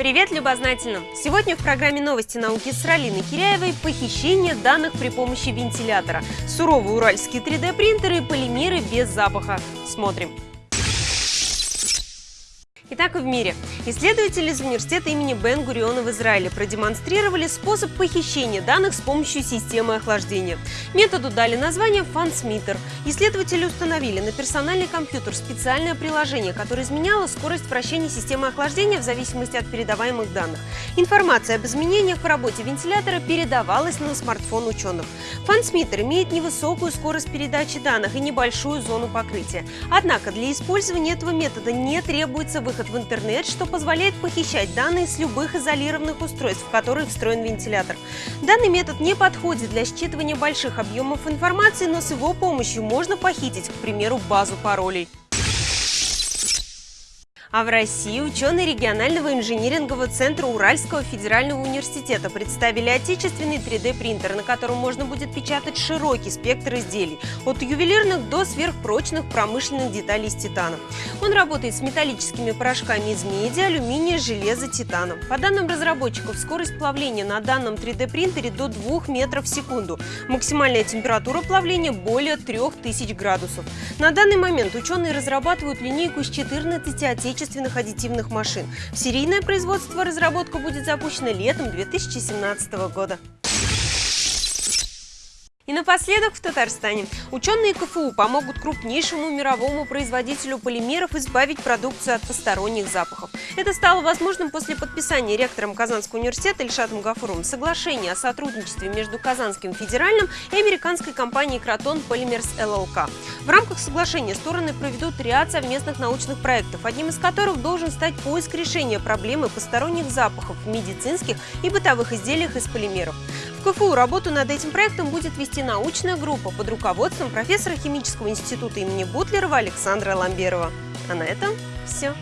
Привет любознательным! Сегодня в программе «Новости науки» с Ралиной Киряевой похищение данных при помощи вентилятора, суровые уральские 3D-принтеры и полимеры без запаха. Смотрим! Итак, в мире. Исследователи из университета имени Бен-Гуриона в Израиле продемонстрировали способ похищения данных с помощью системы охлаждения. Методу дали название FunSmeter. Исследователи установили на персональный компьютер специальное приложение, которое изменяло скорость вращения системы охлаждения в зависимости от передаваемых данных. Информация об изменениях в работе вентилятора передавалась на смартфон ученых. FunSmeter имеет невысокую скорость передачи данных и небольшую зону покрытия. Однако для использования этого метода не требуется выход выход в интернет, что позволяет похищать данные с любых изолированных устройств, в которых встроен вентилятор. Данный метод не подходит для считывания больших объемов информации, но с его помощью можно похитить, к примеру, базу паролей. А в России ученые регионального инжинирингового центра Уральского федерального университета представили отечественный 3D-принтер, на котором можно будет печатать широкий спектр изделий, от ювелирных до сверхпрочных промышленных деталей из титана. Он работает с металлическими порошками из меди, алюминия, железа, титана. По данным разработчиков, скорость плавления на данном 3D-принтере до 2 метров в секунду. Максимальная температура плавления более 3000 градусов. На данный момент ученые разрабатывают линейку из 14 отечественных отечественных аддитивных машин. Серийное производство разработка будет запущена летом 2017 года. И напоследок в Татарстане. Ученые КФУ помогут крупнейшему мировому производителю полимеров избавить продукцию от посторонних запахов. Это стало возможным после подписания ректором Казанского университета Ильшатом Гафуровым соглашения о сотрудничестве между Казанским федеральным и американской компанией Кротон Polymers LLC. В рамках соглашения стороны проведут ряд совместных научных проектов, одним из которых должен стать поиск решения проблемы посторонних запахов в медицинских и бытовых изделиях из полимеров. В КФУ работу над этим проектом будет вести научная группа под руководством профессора химического института имени Бутлерова Александра Ламберова. А на этом все.